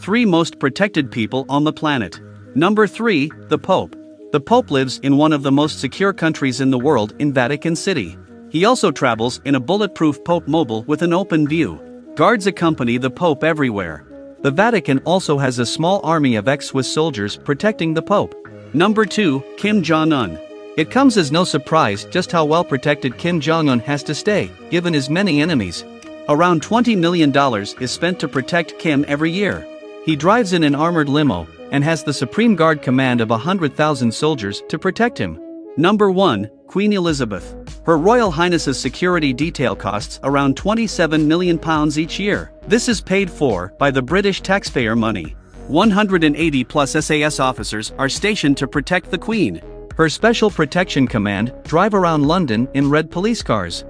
3 most protected people on the planet. Number 3, the Pope. The Pope lives in one of the most secure countries in the world in Vatican City. He also travels in a bulletproof Pope mobile with an open view. Guards accompany the Pope everywhere. The Vatican also has a small army of ex Swiss soldiers protecting the Pope. Number 2, Kim Jong un. It comes as no surprise just how well protected Kim Jong un has to stay, given his many enemies. Around $20 million is spent to protect Kim every year. He drives in an armored limo and has the Supreme Guard command of 100,000 soldiers to protect him. Number 1 Queen Elizabeth. Her Royal Highness's security detail costs around 27 million pounds each year. This is paid for by the British taxpayer money. 180 plus SAS officers are stationed to protect the Queen. Her Special Protection Command drive around London in red police cars.